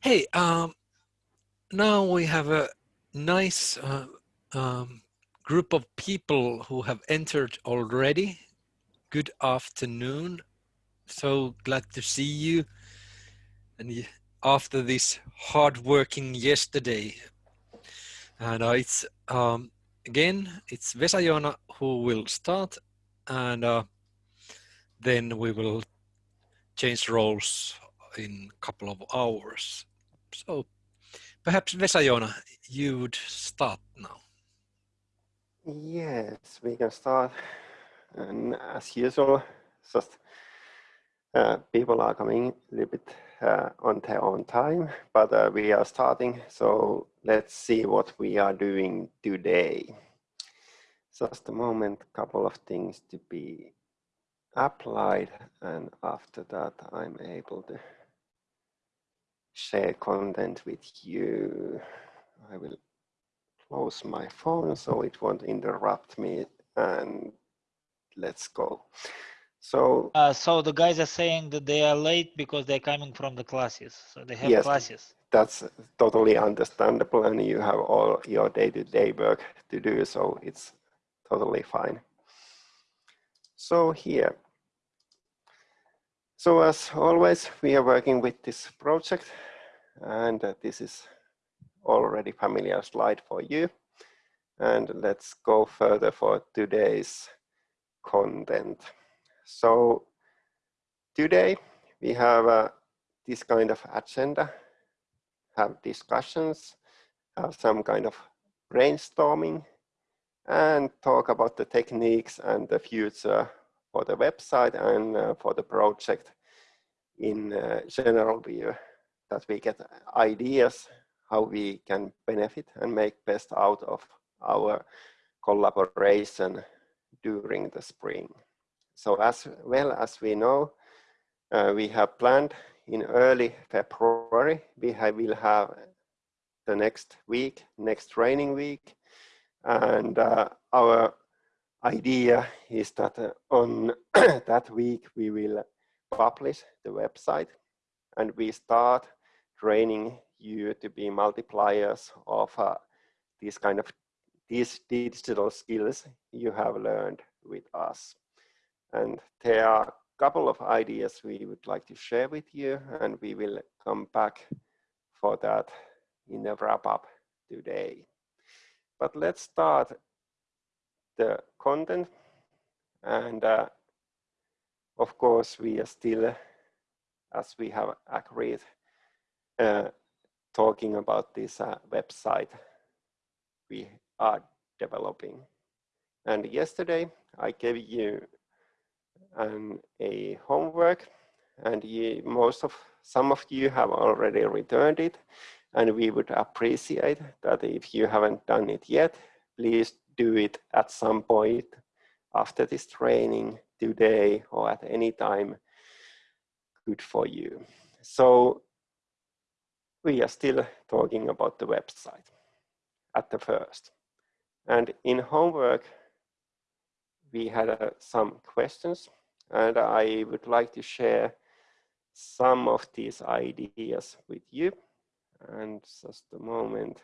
Hey, um, now we have a nice uh, um, group of people who have entered already. Good afternoon. So glad to see you. And after this hard working yesterday. And uh, it's, um, again, it's Vesa-Joona who will start and uh, then we will change roles in a couple of hours. So perhaps Vesa-Joona, you would start now. Yes, we can start. And as usual, just uh, people are coming a little bit uh, on their own time, but uh, we are starting. So let's see what we are doing today. Just a moment, couple of things to be applied and after that I'm able to share content with you. I will close my phone so it won't interrupt me and let's go. So, uh, so the guys are saying that they are late because they're coming from the classes. So they have yes, classes. That's totally understandable and you have all your day-to-day -day work to do, so it's totally fine. So here, so as always, we are working with this project and uh, this is already familiar slide for you. And let's go further for today's content. So today we have uh, this kind of agenda, have discussions, have some kind of brainstorming and talk about the techniques and the future for the website and uh, for the project in uh, general view that we get ideas how we can benefit and make best out of our collaboration during the spring. So as well as we know, uh, we have planned in early February, we have, will have the next week, next training week. And uh, our idea is that uh, on that week, we will publish the website and we start training you to be multipliers of uh, these kind of these digital skills you have learned with us. And there are a couple of ideas we would like to share with you and we will come back for that in the wrap up today. But let's start the content and uh, of course we are still as we have agreed uh, talking about this uh, website we are developing. And yesterday I gave you um, a homework and you, most of some of you have already returned it and we would appreciate that if you haven't done it yet, please do it at some point after this training today or at any time good for you. So we are still talking about the website at the first. And in homework, we had uh, some questions and I would like to share some of these ideas with you. And just a moment,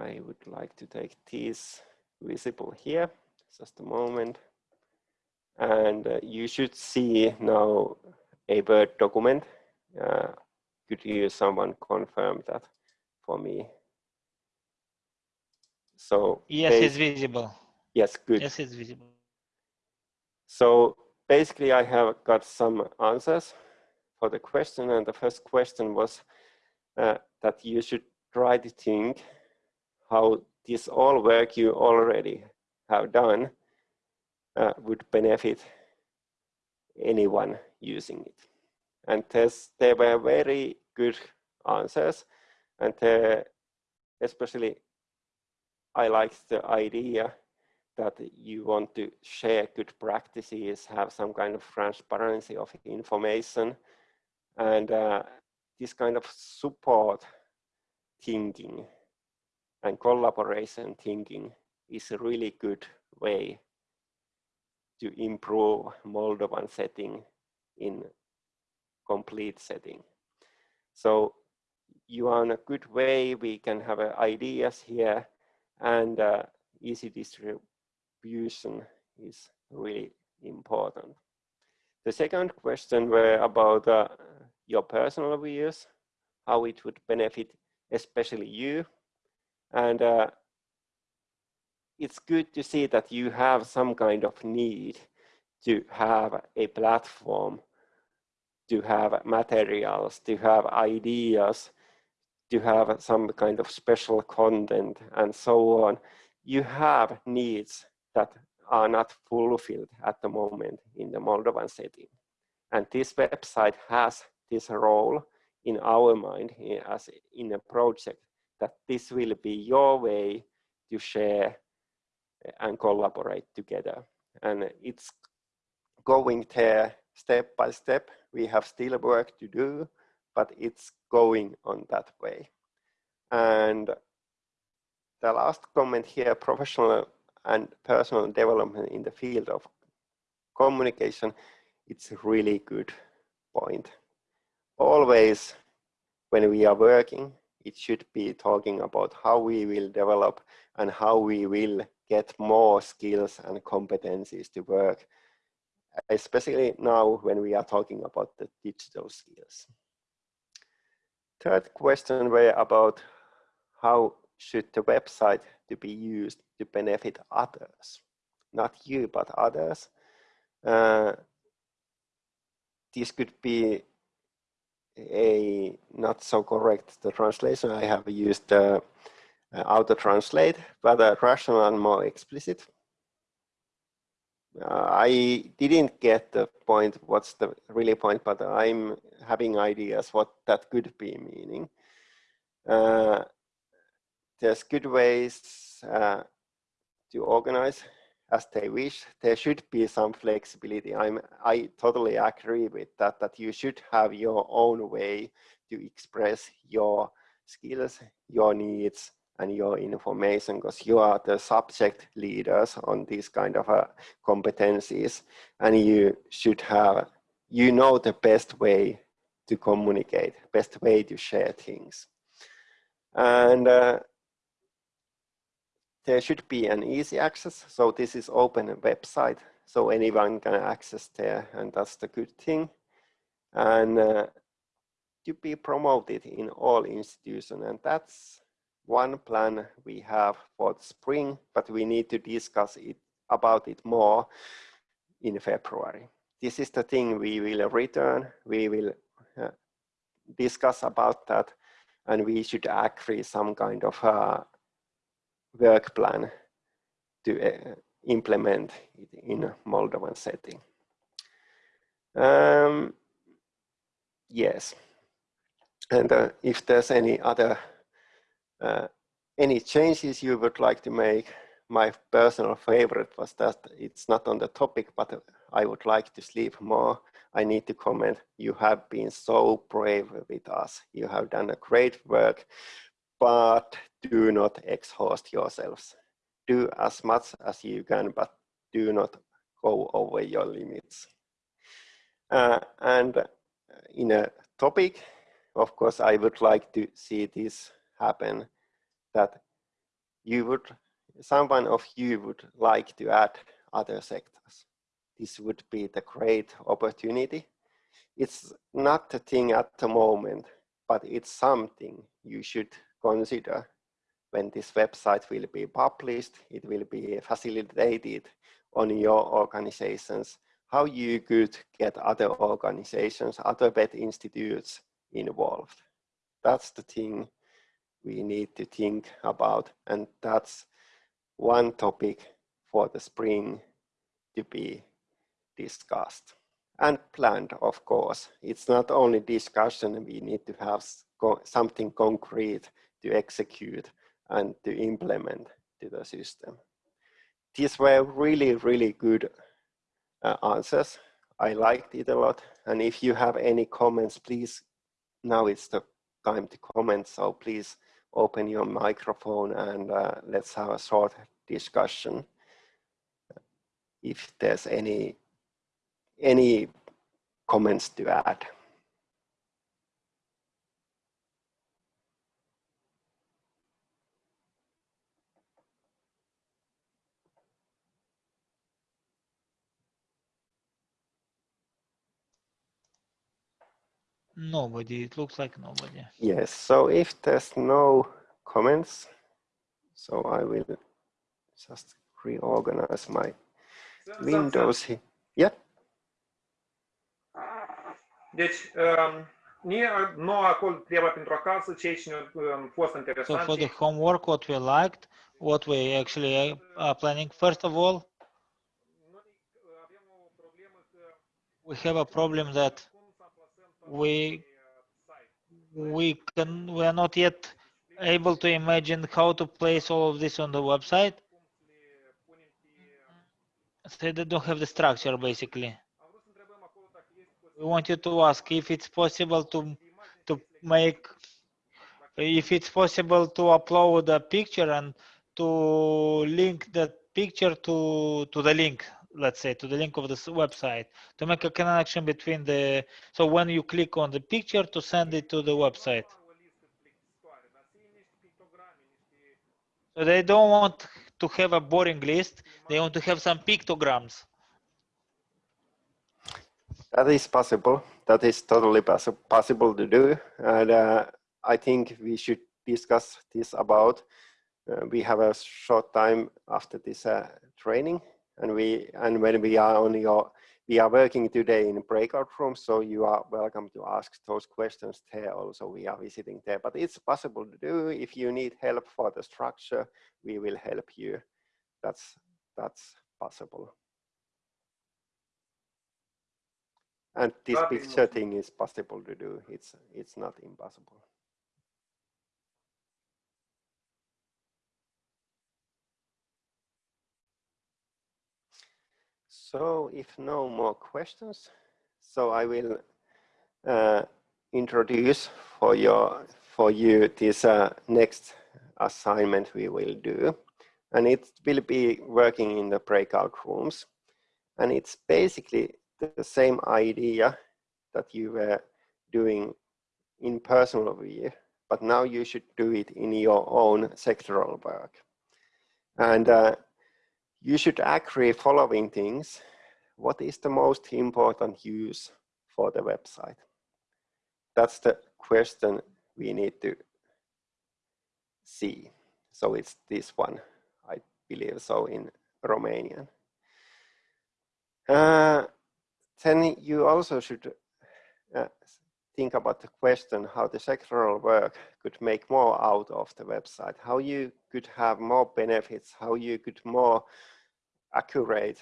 I would like to take these visible here, just a moment. And uh, you should see now a Word document uh, could you someone confirm that for me? So yes, it's visible. Yes, good. Yes, it's visible. So basically, I have got some answers for the question, and the first question was uh, that you should try to think how this all work you already have done uh, would benefit anyone using it. And there were very good answers. And uh, especially, I like the idea that you want to share good practices, have some kind of transparency of information, and uh, this kind of support thinking and collaboration thinking is a really good way to improve Moldovan setting in complete setting. So you are in a good way. We can have uh, ideas here and uh, easy distribution is really important. The second question were about uh, your personal views, how it would benefit especially you. And uh, it's good to see that you have some kind of need to have a platform, to have materials, to have ideas, to have some kind of special content and so on. You have needs that are not fulfilled at the moment in the Moldovan setting. And this website has this role in our mind as in a project that this will be your way to share eh, and collaborate together. And it's going there step by step. We have still work to do, but it's going on that way. And the last comment here, professional and personal development in the field of communication, it's a really good point. Always when we are working, it should be talking about how we will develop and how we will get more skills and competencies to work, especially now when we are talking about the digital skills. Third question were about how should the website to be used to benefit others, not you, but others. Uh, this could be a not so correct the translation. I have used uh, uh, auto translate, but uh, rational and more explicit. Uh, I didn't get the point, what's the really point, but I'm having ideas what that could be meaning. Uh, there's good ways uh, to organize as they wish. There should be some flexibility. I'm, I totally agree with that, that you should have your own way to express your skills, your needs, and your information because you are the subject leaders on these kind of uh, competencies and you should have, you know the best way to communicate, best way to share things. And uh, there should be an easy access. So this is open website, so anyone can access there and that's the good thing. And uh, to be promoted in all institutions and that's one plan we have for the spring, but we need to discuss it about it more in February. This is the thing we will return, we will uh, discuss about that, and we should agree some kind of uh, work plan to uh, implement it in Moldovan setting. Um, yes, and uh, if there's any other uh, any changes you would like to make? My personal favorite was that it's not on the topic, but I would like to sleep more. I need to comment, you have been so brave with us. You have done a great work, but do not exhaust yourselves. Do as much as you can, but do not go over your limits. Uh, and in a topic, of course, I would like to see this happen that you would, someone of you would like to add other sectors. This would be the great opportunity. It's not a thing at the moment, but it's something you should consider when this website will be published, it will be facilitated on your organizations, how you could get other organizations, other vet institutes involved. That's the thing we need to think about. And that's one topic for the spring to be discussed and planned, of course. It's not only discussion, we need to have something concrete to execute and to implement to the system. These were really, really good uh, answers. I liked it a lot. And if you have any comments, please, now it's the time to comment. So please open your microphone and uh, let's have a short discussion. If there's any, any comments to add. Nobody, it looks like nobody. Yes, so if there's no comments, so I will just reorganize my Windows here. Yeah. Deci, um, mie nu acolo treaba pentru acasă, ceea ce ne-a um, fost So for the homework, what we liked, what we actually are planning, first of all, Noi uh, avem o problemă că we have a problem that we we can we are not yet able to imagine how to place all of this on the website. So they don't have the structure basically. We want you to ask if it's possible to to make if it's possible to upload a picture and to link that picture to to the link let's say to the link of this website to make a connection between the so when you click on the picture to send it to the website so they don't want to have a boring list they want to have some pictograms That is possible. That is totally possi- possible to do. And uh, I think we should discuss this about. Uh, we have a short time after this uh, training, and we and when we are on your we are working today in breakout rooms, so you are welcome to ask those questions there. Also, we are visiting there, but it's possible to do. If you need help for the structure, we will help you. That's that's possible. And this picture thing is possible to do. It's it's not impossible. So if no more questions, so I will uh, introduce for your for you this uh, next assignment we will do, and it will be working in the breakout rooms, and it's basically the same idea that you were doing in personal view, but now you should do it in your own sectoral work, and uh, you should agree following things. What is the most important use for the website? That's the question we need to see. So it's this one, I believe so in Romanian. Uh, then you also should uh, think about the question how the sectoral work could make more out of the website, how you could have more benefits, how you could more accurate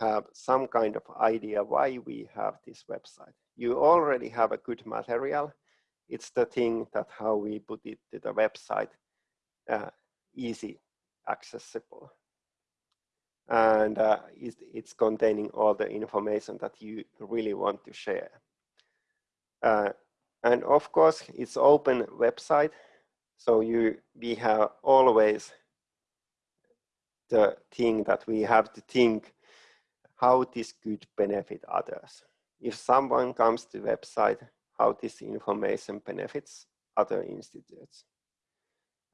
have some kind of idea why we have this website. You already have a good material. It's the thing that how we put it to the website uh, easy accessible and uh, it's, it's containing all the information that you really want to share. Uh, and of course, it's open website, so you we have always the thing that we have to think how this could benefit others. If someone comes to website, how this information benefits other institutes.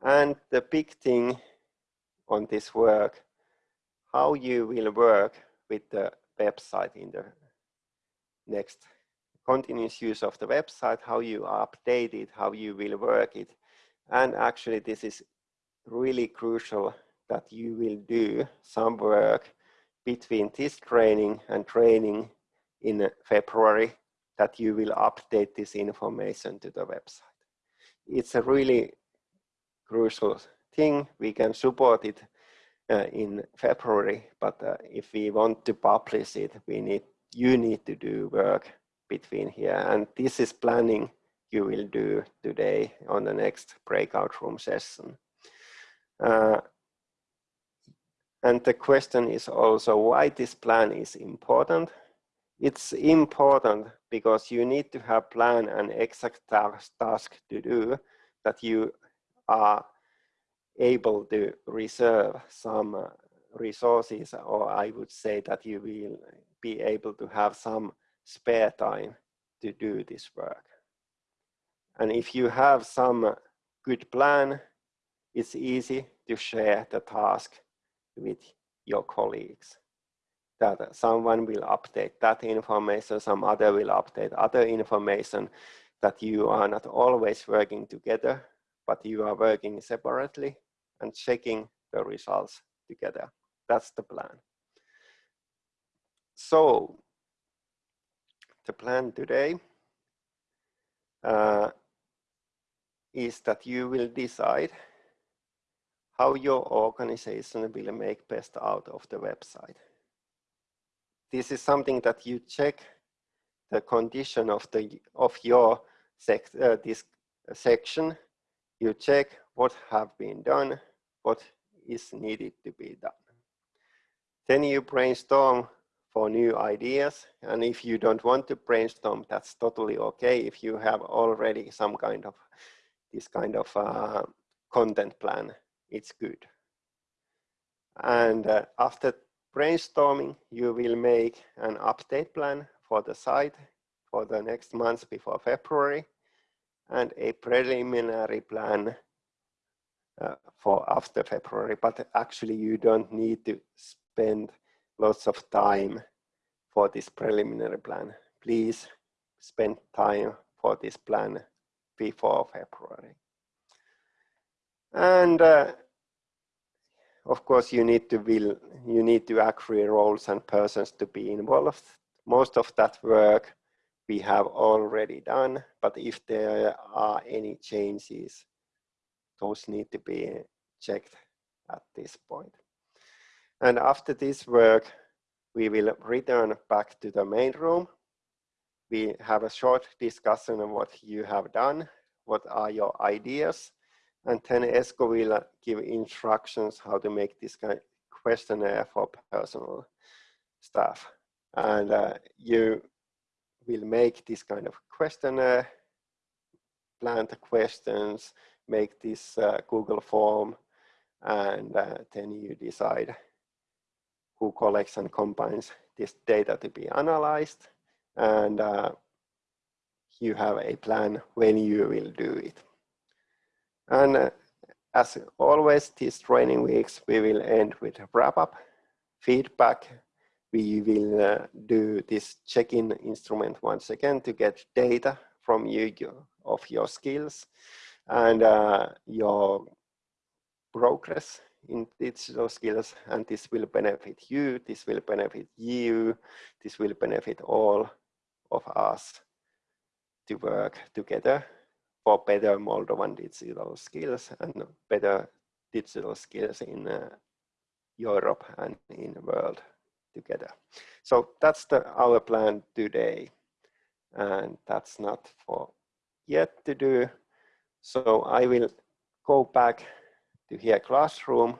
And the big thing on this work, how you will work with the website in the next continuous use of the website, how you update it, how you will work it. And actually this is really crucial that you will do some work between this training and training in February that you will update this information to the website. It's a really crucial thing. We can support it uh, in February, but uh, if we want to publish it, we need you need to do work between here. And this is planning you will do today on the next breakout room session. Uh, and the question is also why this plan is important. It's important because you need to have plan and exact task, to do that you are able to reserve some uh, resources or I would say that you will be able to have some spare time to do this work. And if you have some good plan, it's easy to share the task with your colleagues. That someone will update that information, some other will update other information. that you are not always working together, but you are working separately and checking the results together. That's the plan. So the plan today uh, is that you will decide how your organization will make best out of the website. This is something that you check the condition of the of your sec, uh, this section. You check what have been done, what is needed to be done. Then you brainstorm for new ideas. And if you don't want to brainstorm, that's totally okay. If you have already some kind of this kind of uh, content plan, it's good. And uh, after brainstorming, you will make an update plan for the site for the next month before February and a preliminary plan uh, for after February, but actually you don't need to spend lots of time for this preliminary plan. Please spend time for this plan before February. And uh, of course, you need to will you need to agree roles and persons to be involved. Most of that work we have already done, but if there are any changes, those need to be checked at this point. And after this work, we will return back to the main room. We have a short discussion of what you have done, what are your ideas, and then Esko will give instructions how to make this kind of questionnaire for personal staff. And uh, you will make this kind of questionnaire, plan the questions, make this uh, Google form, and uh, then you decide who collects and combines this data to be analyzed. And uh, you have a plan when you will do it. And uh, as always, these training weeks, we will end with a wrap up, feedback. We will uh, do this check-in instrument once again to get data from you of your skills and uh, your progress in digital skills and this will benefit you, this will benefit you, this will benefit all of us to work together for better Moldovan digital skills and better digital skills in uh, Europe and in the world together. So that's the, our plan today. And that's not for yet to do. So I will go back to here classroom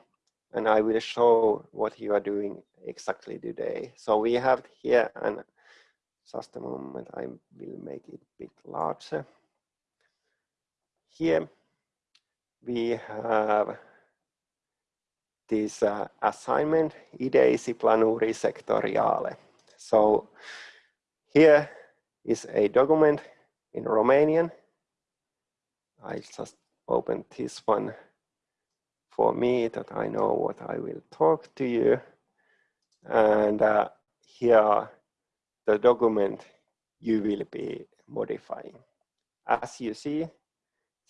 and I will show what you are doing exactly today. So we have here and just a moment, I will make it a bit larger. Here we have this uh, assignment, Ideisi planuri sectoriale. So here is a document in Romanian. I just opened this one for me that I know what I will talk to you. And uh, here the document you will be modifying. As you see,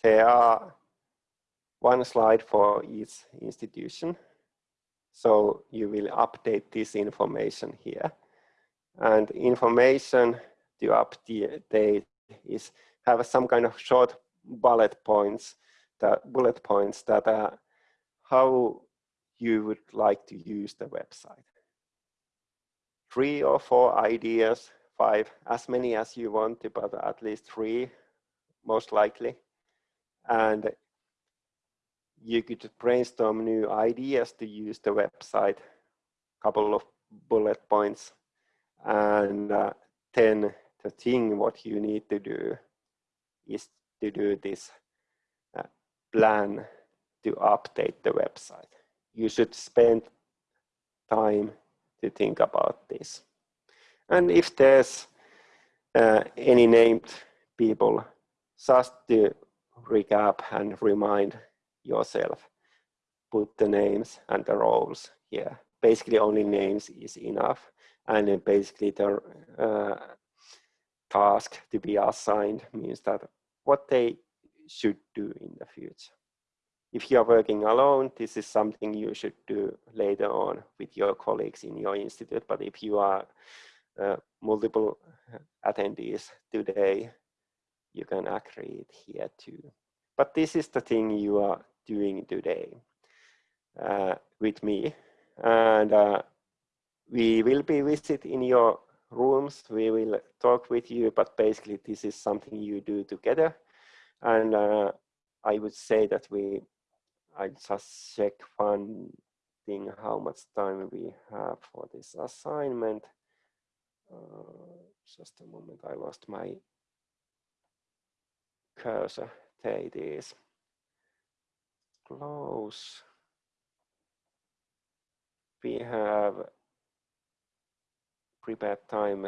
there are one slide for each institution. So you will update this information here. And information to update is have some kind of short bullet points that bullet points that uh, how you would like to use the website. Three or four ideas, five, as many as you want but at least three, most likely. And you could brainstorm new ideas to use the website, couple of bullet points, and uh, then the thing what you need to do is to do this uh, plan to update the website. You should spend time to think about this. And if there's uh, any named people, just to recap and remind yourself, put the names and the roles here. Basically only names is enough. And basically the uh, task to be assigned means that what they should do in the future. If you are working alone, this is something you should do later on with your colleagues in your institute. But if you are uh, multiple attendees today, you can agree it here too. But this is the thing you are doing today uh, with me. And uh, we will be visit in your rooms. We will talk with you, but basically this is something you do together. And uh, I would say that we, I just check one thing, how much time we have for this assignment. Uh, just a moment, I lost my cursor. There it is. Close. We have prepared time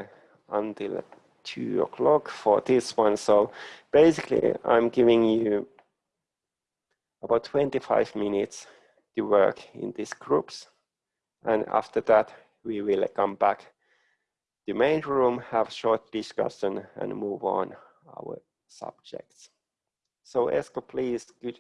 until two o'clock for this one. So basically I'm giving you about 25 minutes to work in these groups. And after that, we will come back to main room, have short discussion and move on our subjects. So Esko, please, could